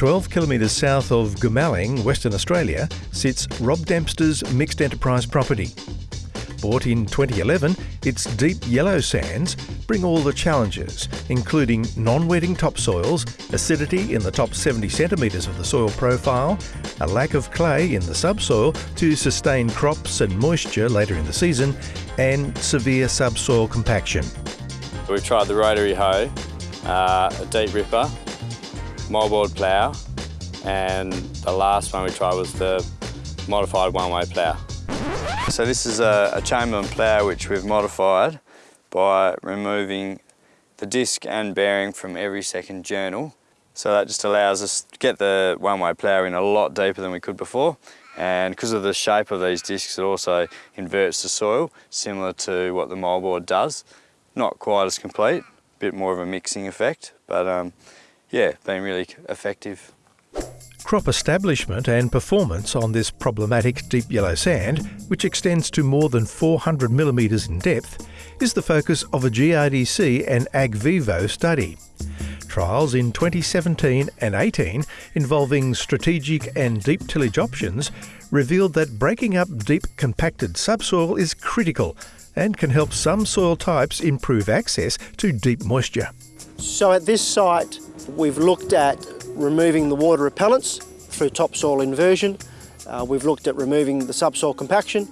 12 kilometres south of Goomalling, Western Australia, sits Rob Dempster's mixed enterprise property. Bought in 2011, its deep yellow sands bring all the challenges, including non-wetting topsoils, acidity in the top 70 centimetres of the soil profile, a lack of clay in the subsoil to sustain crops and moisture later in the season, and severe subsoil compaction. We've tried the rotary hoe, uh, a deep ripper, moldboard plough, and the last one we tried was the modified one-way plough. So this is a, a Chamberlain plough which we've modified by removing the disc and bearing from every second journal. So that just allows us to get the one-way plough in a lot deeper than we could before. And because of the shape of these discs, it also inverts the soil, similar to what the moldboard does. Not quite as complete, a bit more of a mixing effect, but um, yeah, been really effective. Crop establishment and performance on this problematic deep yellow sand, which extends to more than 400 millimetres in depth, is the focus of a GRDC and AgVivo study. Trials in 2017 and 18 involving strategic and deep tillage options revealed that breaking up deep compacted subsoil is critical and can help some soil types improve access to deep moisture. So at this site, we've looked at removing the water repellents through topsoil inversion. Uh, we've looked at removing the subsoil compaction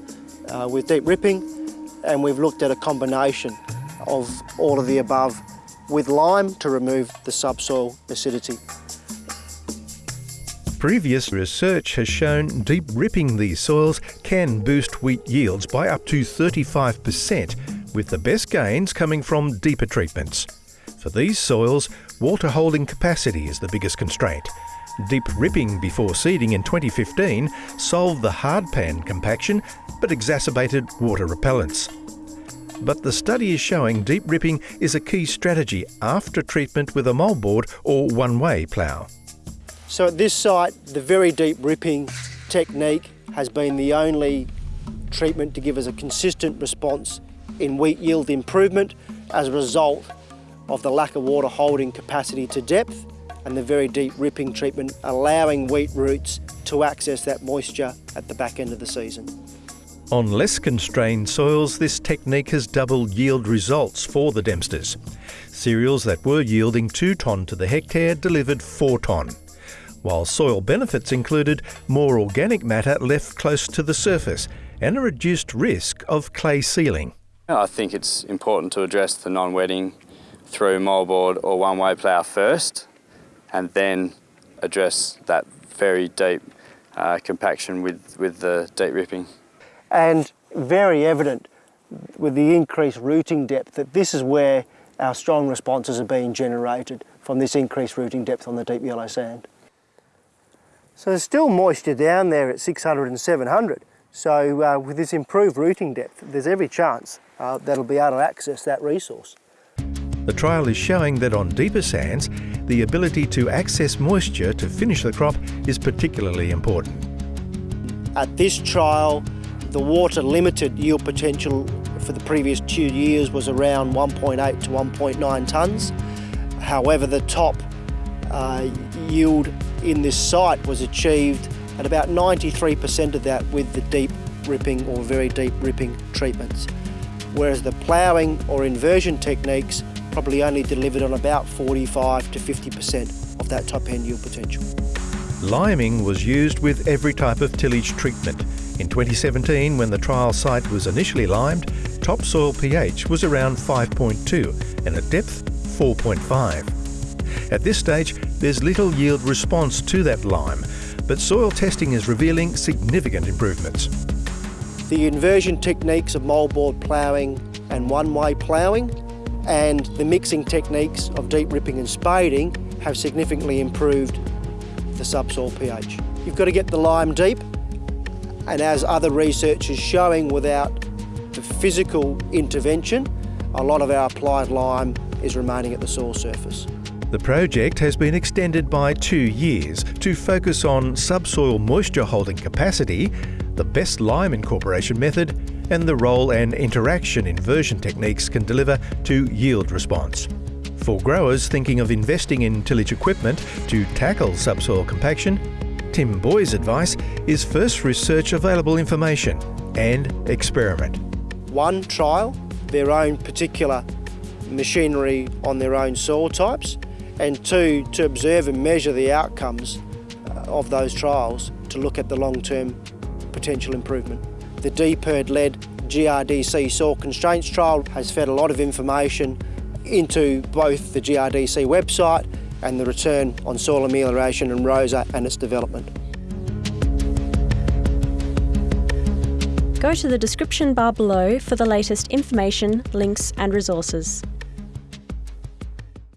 uh, with deep ripping, and we've looked at a combination of all of the above with lime to remove the subsoil acidity. Previous research has shown deep ripping these soils can boost wheat yields by up to 35%, with the best gains coming from deeper treatments. For these soils, water holding capacity is the biggest constraint. Deep ripping before seeding in 2015 solved the hard pan compaction but exacerbated water repellence. But the study is showing deep ripping is a key strategy after treatment with a moldboard or one-way plough. So at this site, the very deep ripping technique has been the only treatment to give us a consistent response in wheat yield improvement as a result of the lack of water holding capacity to depth and the very deep ripping treatment allowing wheat roots to access that moisture at the back end of the season. On less constrained soils, this technique has doubled yield results for the Dempsters. Cereals that were yielding 2 tonne to the hectare delivered 4 tonne, while soil benefits included more organic matter left close to the surface and a reduced risk of clay sealing. I think it's important to address the non-wetting through moldboard or one-way plough first and then address that very deep uh, compaction with, with the deep ripping. And very evident with the increased rooting depth that this is where our strong responses are being generated from this increased rooting depth on the deep yellow sand. So there's still moisture down there at 600 and 700. So uh, with this improved rooting depth, there's every chance uh, that it'll be able to access that resource. The trial is showing that on deeper sands, the ability to access moisture to finish the crop is particularly important. At this trial, the water limited yield potential for the previous two years was around 1.8 to 1.9 tonnes. However, the top uh, yield in this site was achieved at about 93% of that with the deep ripping or very deep ripping treatments. Whereas the ploughing or inversion techniques probably only delivered on about 45 to 50% of that top end yield potential. Liming was used with every type of tillage treatment. In 2017, when the trial site was initially limed, topsoil pH was around 5.2 and at depth 4.5. At this stage, there's little yield response to that lime, but soil testing is revealing significant improvements. The inversion techniques of moldboard ploughing and one-way ploughing and the mixing techniques of deep ripping and spading have significantly improved the subsoil pH. You've got to get the lime deep and as other research is showing without the physical intervention, a lot of our applied lime is remaining at the soil surface. The project has been extended by two years to focus on subsoil moisture holding capacity, the best lime incorporation method and the role and interaction inversion techniques can deliver to yield response. For growers thinking of investing in tillage equipment to tackle subsoil compaction, Tim Boyes' advice is first research available information and experiment. One, trial their own particular machinery on their own soil types, and two, to observe and measure the outcomes uh, of those trials to look at the long-term potential improvement. The DPIRD-led GRDC soil constraints trial has fed a lot of information into both the GRDC website and the return on soil amelioration and ROSA and its development. Go to the description bar below for the latest information, links and resources.